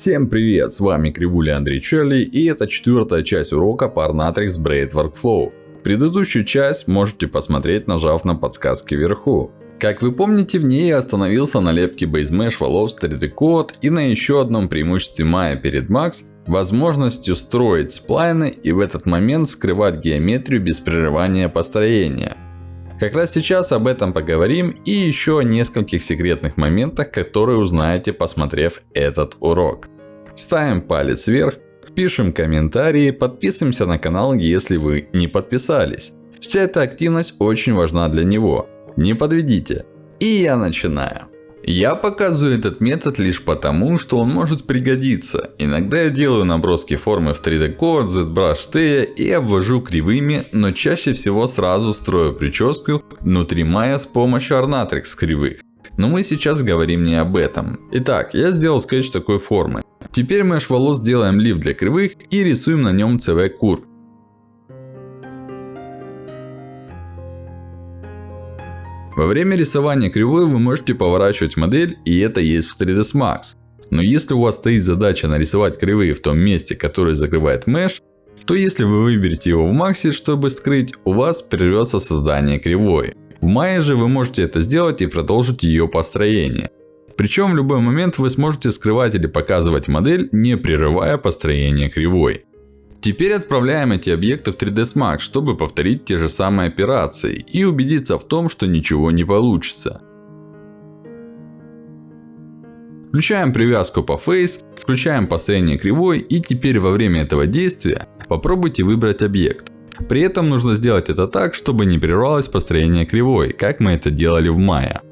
Всем привет, с вами Кривуля Андрей Черли и это четвертая часть урока по Arnatrix Braid Workflow. Предыдущую часть можете посмотреть, нажав на подсказки вверху. Как вы помните, в ней я остановился на лепке BaseMesh, Wallows, 3D Code и на еще одном преимуществе Maya перед Max возможностью строить сплайны и в этот момент скрывать геометрию без прерывания построения. Как раз сейчас об этом поговорим и еще о нескольких секретных моментах, которые узнаете, посмотрев этот урок. Ставим палец вверх, пишем комментарии, подписываемся на канал, если вы не подписались. Вся эта активность очень важна для него. Не подведите. И я начинаю. Я показываю этот метод лишь потому, что он может пригодиться. Иногда я делаю наброски формы в 3D Code, ZBrush T и обвожу кривыми, но чаще всего сразу строю прическу внутри Maya с помощью Ornatrix кривых. Но мы сейчас говорим не об этом. Итак, я сделал скетч такой формы. Теперь mesh волос делаем лифт для кривых и рисуем на нем CV курв. Во время рисования кривой вы можете поворачивать модель, и это есть в 3ds Max. Но если у вас стоит задача нарисовать кривые в том месте, которое закрывает Mesh, то если вы выберете его в Max, чтобы скрыть, у вас прервется создание кривой. В Maya же вы можете это сделать и продолжить ее построение. Причем в любой момент вы сможете скрывать или показывать модель, не прерывая построение кривой. Теперь отправляем эти объекты в 3ds Max, чтобы повторить те же самые операции и убедиться в том, что ничего не получится. Включаем привязку по Face, включаем построение кривой и теперь во время этого действия попробуйте выбрать объект. При этом нужно сделать это так, чтобы не прервалось построение кривой, как мы это делали в Maya.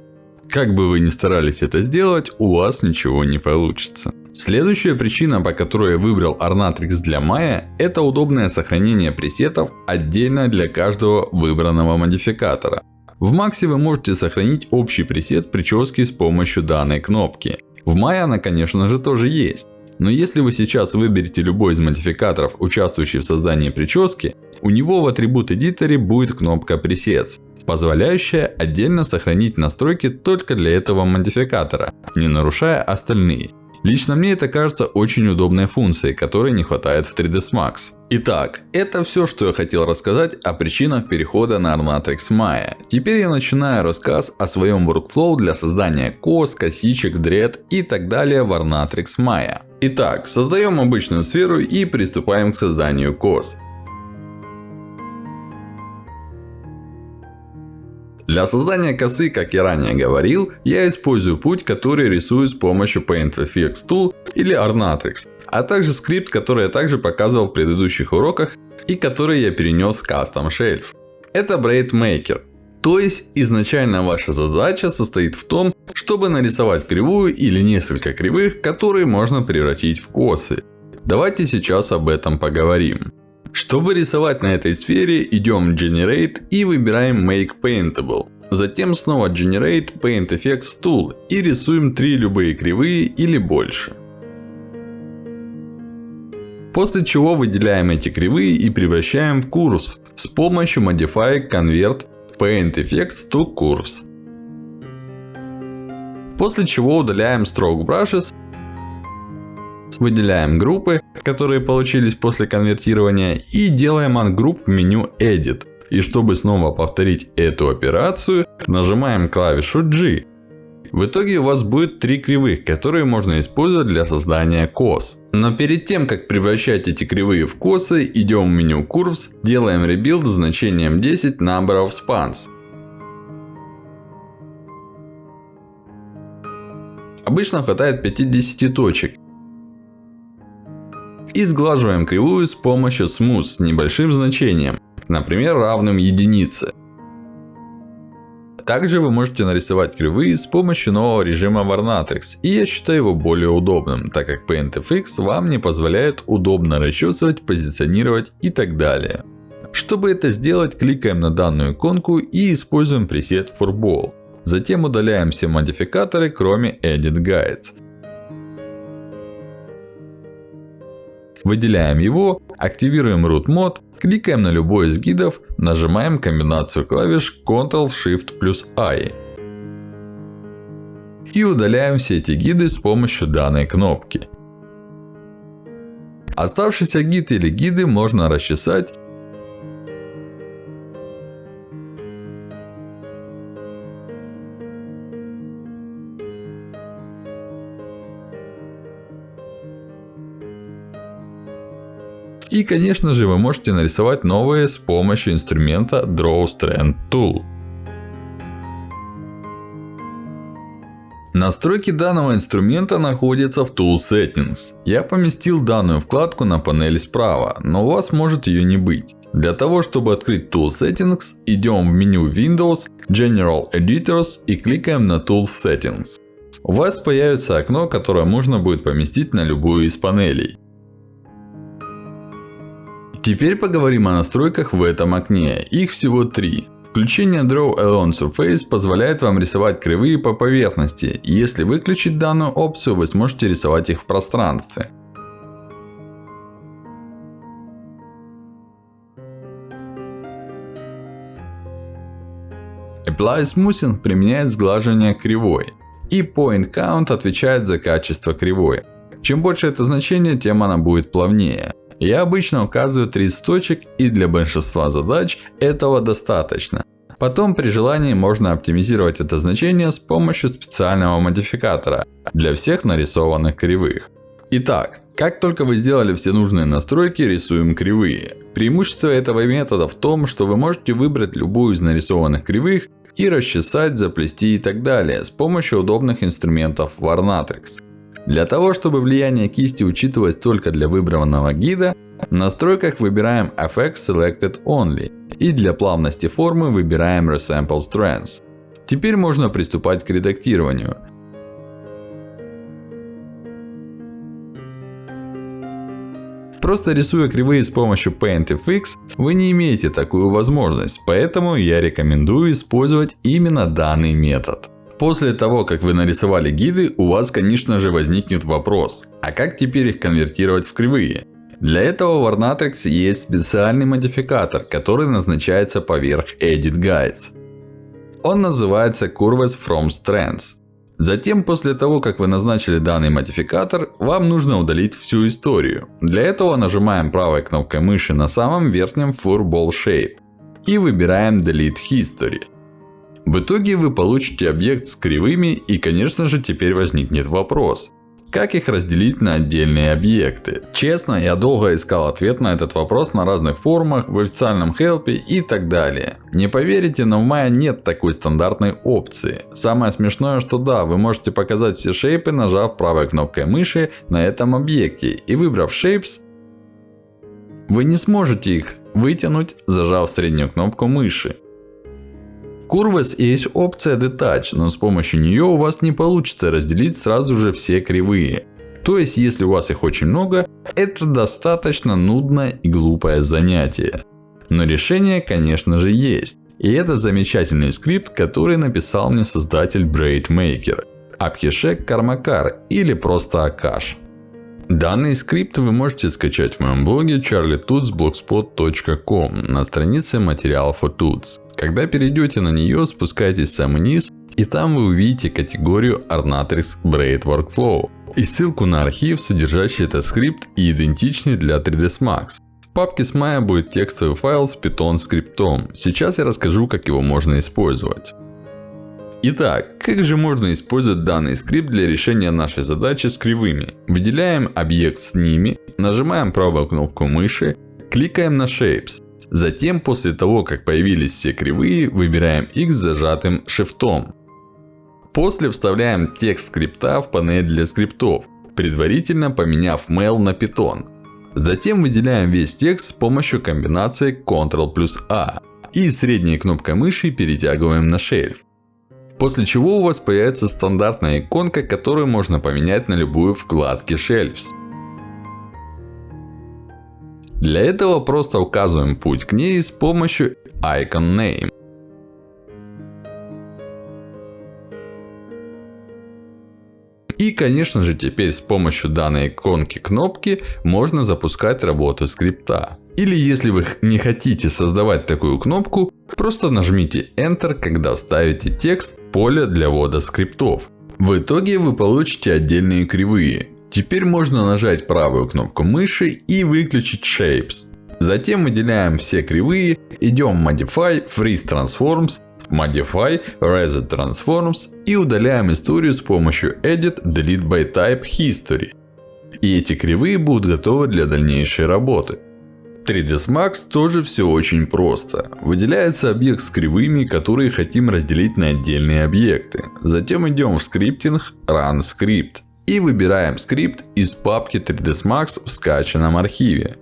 Как бы вы ни старались это сделать, у вас ничего не получится. Следующая причина, по которой я выбрал Ornatrix для Maya, это удобное сохранение пресетов отдельно для каждого выбранного модификатора. В Max вы можете сохранить общий пресет прически с помощью данной кнопки. В Maya она, конечно же, тоже есть. Но если вы сейчас выберете любой из модификаторов, участвующий в создании прически, у него в атрибут эдиторе будет кнопка Presets, позволяющая отдельно сохранить настройки только для этого модификатора, не нарушая остальные. Лично мне это кажется очень удобной функцией, которой не хватает в 3ds Max. Итак, это все, что я хотел рассказать о причинах перехода на Armatrix Maya. Теперь я начинаю рассказ о своем workflow для создания кос, косичек, дред и так далее в Armatrix Maya. Итак, создаем обычную сферу и приступаем к созданию кос. Для создания косы, как я ранее говорил, я использую путь, который рисую с помощью Paint FX Tool или Ornatrix. А также скрипт, который я также показывал в предыдущих уроках и который я перенес в Custom Shelf. Это Braid Maker. То есть, изначально ваша задача состоит в том, чтобы нарисовать кривую или несколько кривых, которые можно превратить в косы. Давайте сейчас об этом поговорим. Чтобы рисовать на этой сфере, идем в Generate и выбираем Make Paintable. Затем снова Generate Paint Effects Tool и рисуем три любые кривые или больше. После чего выделяем эти кривые и превращаем в Curves с помощью Modify Convert Paint Effects to Curves. После чего удаляем Stroke Brushes выделяем группы, которые получились после конвертирования и делаем ungroup в меню Edit. И чтобы снова повторить эту операцию, нажимаем клавишу G. В итоге у вас будет три кривых, которые можно использовать для создания кос. Но перед тем, как превращать эти кривые в косы, идем в меню Curves, делаем Rebuild значением 10 Number of Spans. Обычно хватает 50 точек. И сглаживаем кривую с помощью Smooth с небольшим значением, например, равным единице. Также вы можете нарисовать кривые с помощью нового режима Varnatrix. И я считаю его более удобным, так как PaintFX вам не позволяет удобно расчесывать, позиционировать и так далее. Чтобы это сделать, кликаем на данную иконку и используем пресет Furball. Затем удаляем все модификаторы, кроме Edit Guides. Выделяем его, активируем Root Mode, кликаем на любой из гидов, нажимаем комбинацию клавиш Ctrl-Shift плюс I. И удаляем все эти гиды с помощью данной кнопки. Оставшийся гид или гиды можно расчесать И конечно же вы можете нарисовать новые с помощью инструмента Draw Strand Tool. Настройки данного инструмента находятся в Tool Settings. Я поместил данную вкладку на панели справа, но у вас может ее не быть. Для того, чтобы открыть Tool Settings, идем в меню Windows, General Editors и кликаем на Tool Settings. У вас появится окно, которое можно будет поместить на любую из панелей. Теперь поговорим о настройках в этом окне. Их всего три. Включение Draw Along Surface позволяет вам рисовать кривые по поверхности. Если выключить данную опцию, вы сможете рисовать их в пространстве. Apply Smoothing применяет сглаживание кривой. И Point Count отвечает за качество кривой. Чем больше это значение, тем она будет плавнее. Я обычно указываю 30 точек и для большинства задач этого достаточно. Потом при желании можно оптимизировать это значение с помощью специального модификатора для всех нарисованных кривых. Итак, как только вы сделали все нужные настройки, рисуем кривые. Преимущество этого метода в том, что вы можете выбрать любую из нарисованных кривых и расчесать, заплести и так далее с помощью удобных инструментов Warnatrix. Для того, чтобы влияние кисти учитывалось только для выбранного гида, в настройках выбираем FX Selected Only. И для плавности формы выбираем Resample Strands. Теперь можно приступать к редактированию. Просто рисуя кривые с помощью PaintFX, вы не имеете такую возможность. Поэтому я рекомендую использовать именно данный метод. После того, как вы нарисовали гиды, у вас, конечно же, возникнет вопрос. А как теперь их конвертировать в кривые? Для этого в Warnatrix есть специальный модификатор, который назначается поверх Edit Guides. Он называется Curves from Strands. Затем, после того, как вы назначили данный модификатор, вам нужно удалить всю историю. Для этого нажимаем правой кнопкой мыши на самом верхнем Furball Shape. И выбираем Delete History. В итоге вы получите объект с кривыми и конечно же теперь возникнет вопрос. Как их разделить на отдельные объекты? Честно, я долго искал ответ на этот вопрос на разных форумах, в официальном хелпе и так далее. Не поверите, но в Maya нет такой стандартной опции. Самое смешное, что да, вы можете показать все шейпы, нажав правой кнопкой мыши на этом объекте. И выбрав Shapes, вы не сможете их вытянуть, зажав среднюю кнопку мыши. Curves есть опция Detach, но с помощью нее у вас не получится разделить сразу же все кривые. То есть, если у вас их очень много, это достаточно нудное и глупое занятие. Но решение, конечно же, есть. И это замечательный скрипт, который написал мне создатель Braid Maker. Abhishek Karmakar или просто Akash. Данный скрипт вы можете скачать в моем блоге charlietutsblogspot.com на странице материалов for Tuts. Когда перейдете на нее, спускайтесь в самый низ, и там вы увидите категорию Ornatrix Braid Workflow. И ссылку на архив, содержащий этот скрипт и идентичный для 3ds Max. В папке с Maya будет текстовый файл с Python скриптом. Сейчас я расскажу, как его можно использовать. Итак, как же можно использовать данный скрипт для решения нашей задачи с кривыми? Выделяем объект с ними, нажимаем правую кнопку мыши, кликаем на Shapes. Затем, после того, как появились все кривые, выбираем X зажатым Shift. После вставляем текст скрипта в панель для скриптов, предварительно поменяв Mail на Python. Затем выделяем весь текст с помощью комбинации Ctrl плюс A. И средней кнопкой мыши перетягиваем на шельф. После чего у вас появится стандартная иконка, которую можно поменять на любую вкладке Shelves. Для этого просто указываем путь к ней с помощью Icon Name. И конечно же теперь с помощью данной иконки кнопки можно запускать работу скрипта. Или если вы не хотите создавать такую кнопку, просто нажмите Enter, когда вставите текст поле для ввода скриптов. В итоге вы получите отдельные кривые. Теперь можно нажать правую кнопку мыши и выключить Shapes. Затем выделяем все кривые, идем в Modify, Freeze Transforms, Modify, Reset Transforms и удаляем историю с помощью Edit, Delete by Type, History. И эти кривые будут готовы для дальнейшей работы. 3ds Max тоже все очень просто. Выделяется объект с кривыми, которые хотим разделить на отдельные объекты. Затем идем в скриптинг, Run Script. И выбираем скрипт из папки 3ds Max в скачанном архиве.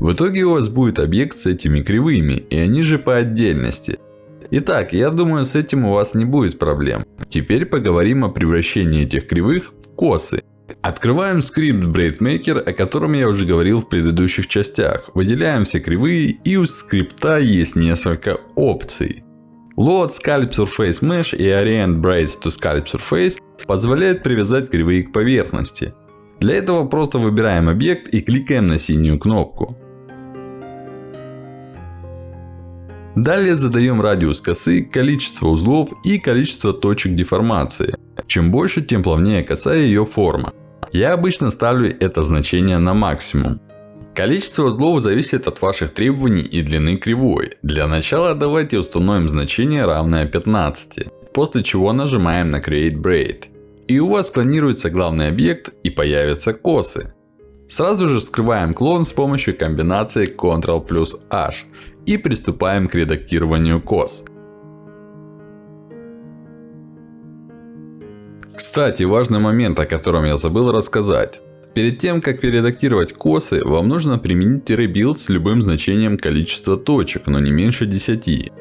В итоге у вас будет объект с этими кривыми, и они же по отдельности. Итак, я думаю с этим у вас не будет проблем. Теперь поговорим о превращении этих кривых в косы. Открываем скрипт BraidMaker, о котором я уже говорил в предыдущих частях. Выделяем все кривые и у скрипта есть несколько опций. Load Scalp Surface Mesh и Orient Braids to Scalp Surface позволяют привязать кривые к поверхности. Для этого просто выбираем объект и кликаем на синюю кнопку. Далее задаем радиус косы, количество узлов и количество точек деформации. Чем больше, тем плавнее коса и ее форма. Я обычно ставлю это значение на максимум. Количество узлов зависит от ваших требований и длины кривой. Для начала давайте установим значение равное 15. После чего нажимаем на Create Braid. И у вас клонируется главный объект и появятся косы. Сразу же скрываем клон с помощью комбинации Ctrl плюс H. И приступаем к редактированию кос. Кстати, важный момент, о котором я забыл рассказать. Перед тем, как перередактировать косы, вам нужно применить build с любым значением количества точек, но не меньше 10.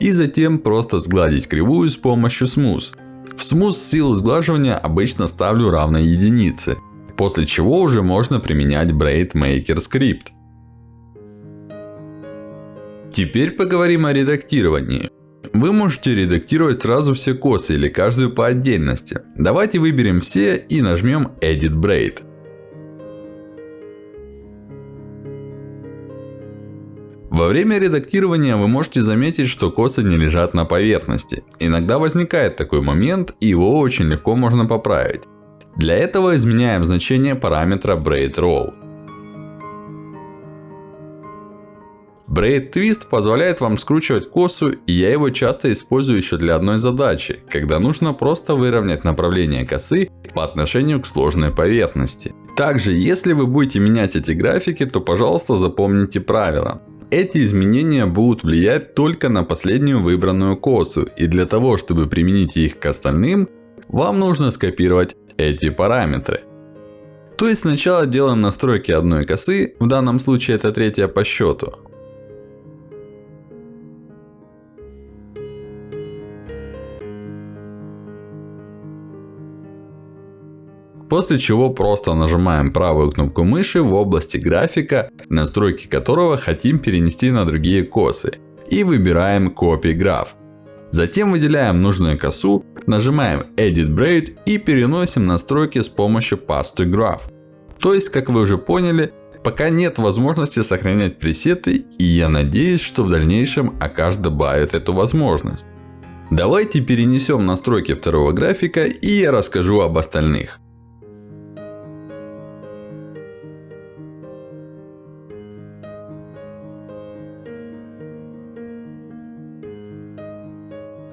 И затем просто сгладить кривую с помощью Smooth. В Smooth силу сглаживания обычно ставлю равной единице. После чего уже можно применять Braid Maker Script. Теперь поговорим о редактировании. Вы можете редактировать сразу все косы или каждую по отдельности. Давайте выберем все и нажмем Edit Braid. Во время редактирования вы можете заметить, что косы не лежат на поверхности. Иногда возникает такой момент, и его очень легко можно поправить. Для этого изменяем значение параметра Braid Roll. Braid Twist позволяет вам скручивать косу, и я его часто использую еще для одной задачи, когда нужно просто выровнять направление косы по отношению к сложной поверхности. Также, если вы будете менять эти графики, то пожалуйста запомните правило. Эти изменения будут влиять только на последнюю выбранную косу, и для того, чтобы применить их к остальным, вам нужно скопировать эти параметры. То есть сначала делаем настройки одной косы, в данном случае это третья по счету. После чего просто нажимаем правую кнопку мыши в области графика, настройки которого хотим перенести на другие косы. И выбираем Copy Graph. Затем выделяем нужную косу, нажимаем Edit Braid и переносим настройки с помощью to Graph. То есть, как вы уже поняли, пока нет возможности сохранять пресеты, и я надеюсь, что в дальнейшем Akash добавит эту возможность. Давайте перенесем настройки второго графика, и я расскажу об остальных.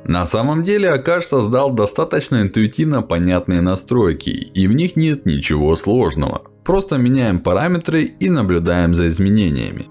На самом деле Акаш создал достаточно интуитивно понятные настройки, и в них нет ничего сложного. Просто меняем параметры и наблюдаем за изменениями.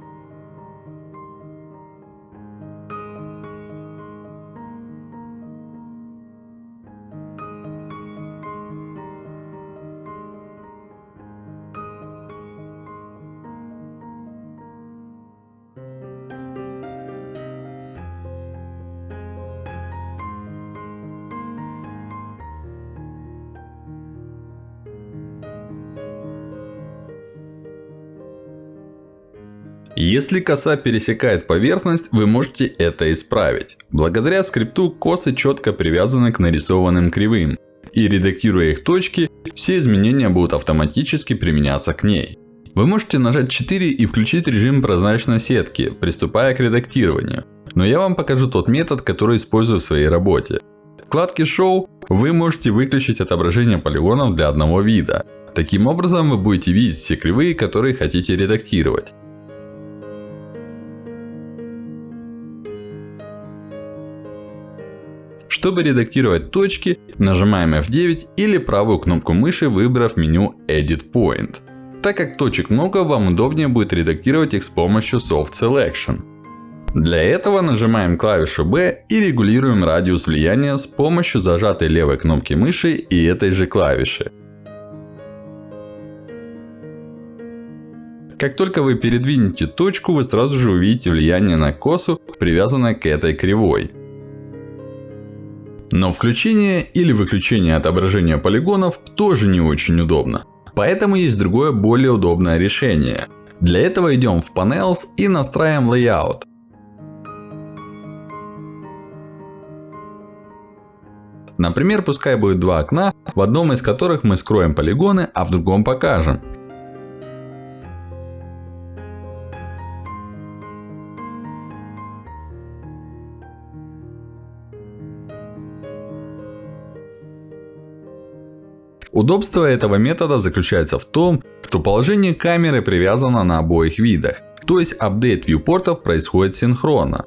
Если коса пересекает поверхность, вы можете это исправить. Благодаря скрипту косы четко привязаны к нарисованным кривым. И редактируя их точки, все изменения будут автоматически применяться к ней. Вы можете нажать 4 и включить режим прозрачной сетки, приступая к редактированию. Но я вам покажу тот метод, который использую в своей работе. вкладке Show вы можете выключить отображение полигонов для одного вида. Таким образом вы будете видеть все кривые, которые хотите редактировать. Чтобы редактировать точки, нажимаем F9 или правую кнопку мыши, выбрав меню Edit Point. Так как точек много, вам удобнее будет редактировать их с помощью Soft Selection. Для этого нажимаем клавишу B и регулируем радиус влияния с помощью зажатой левой кнопки мыши и этой же клавиши. Как только вы передвинете точку, вы сразу же увидите влияние на косу, привязанное к этой кривой. Но включение или выключение отображения полигонов тоже не очень удобно. Поэтому есть другое более удобное решение. Для этого идем в Panels и настраиваем Layout. Например, пускай будет два окна, в одном из которых мы скроем полигоны, а в другом покажем. Удобство этого метода заключается в том, что положение камеры привязано на обоих видах. То есть апдейт вьюпортов происходит синхронно.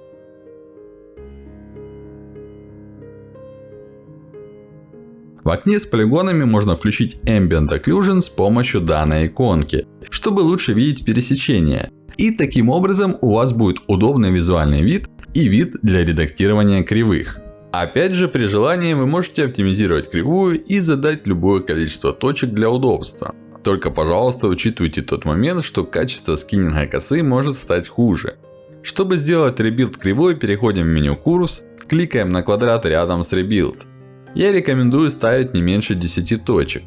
В окне с полигонами можно включить Ambient Occlusion с помощью данной иконки, чтобы лучше видеть пересечения. И таким образом у вас будет удобный визуальный вид и вид для редактирования кривых. Опять же, при желании вы можете оптимизировать кривую и задать любое количество точек для удобства. Только, пожалуйста, учитывайте тот момент, что качество скиннинга косы может стать хуже. Чтобы сделать rebuild кривой, переходим в меню Curves, кликаем на квадрат рядом с Rebuild. Я рекомендую ставить не меньше 10 точек.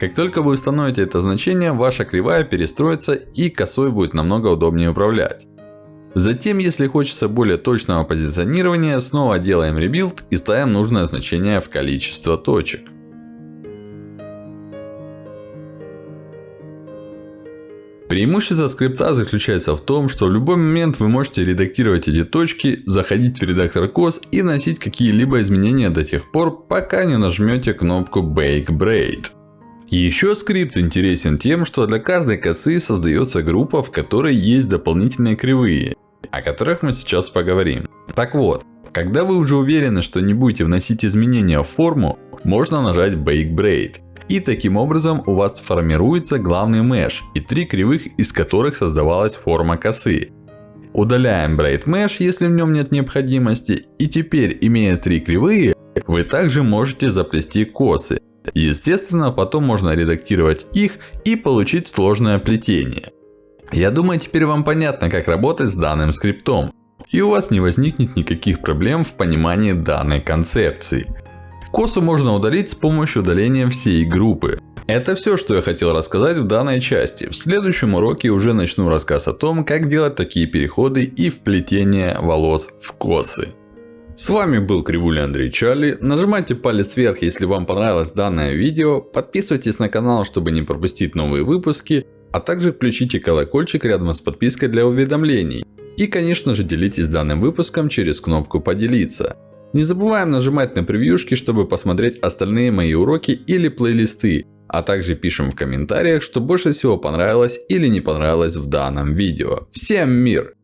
Как только вы установите это значение, ваша кривая перестроится и косой будет намного удобнее управлять. Затем, если хочется более точного позиционирования, снова делаем rebuild и ставим нужное значение в количество точек. Преимущество скрипта заключается в том, что в любой момент вы можете редактировать эти точки, заходить в редактор кос и вносить какие-либо изменения до тех пор, пока не нажмете кнопку Bake Braid. Еще скрипт интересен тем, что для каждой косы создается группа, в которой есть дополнительные кривые о которых мы сейчас поговорим. Так вот, когда вы уже уверены, что не будете вносить изменения в форму, можно нажать Bake Braid. И таким образом у вас формируется главный меш и три кривых, из которых создавалась форма косы. Удаляем Braid Mesh, если в нем нет необходимости. И теперь, имея три кривые, вы также можете заплести косы. Естественно, потом можно редактировать их и получить сложное плетение. Я думаю, теперь вам понятно, как работать с данным скриптом. И у вас не возникнет никаких проблем в понимании данной концепции. Косу можно удалить с помощью удаления всей группы. Это все, что я хотел рассказать в данной части. В следующем уроке уже начну рассказ о том, как делать такие переходы и вплетение волос в косы. С вами был Кривуля Андрей Чарли. Нажимайте палец вверх, если вам понравилось данное видео. Подписывайтесь на канал, чтобы не пропустить новые выпуски. А также включите колокольчик рядом с подпиской для уведомлений. И конечно же делитесь данным выпуском через кнопку поделиться. Не забываем нажимать на превьюшки, чтобы посмотреть остальные мои уроки или плейлисты. А также пишем в комментариях, что больше всего понравилось или не понравилось в данном видео. Всем мир!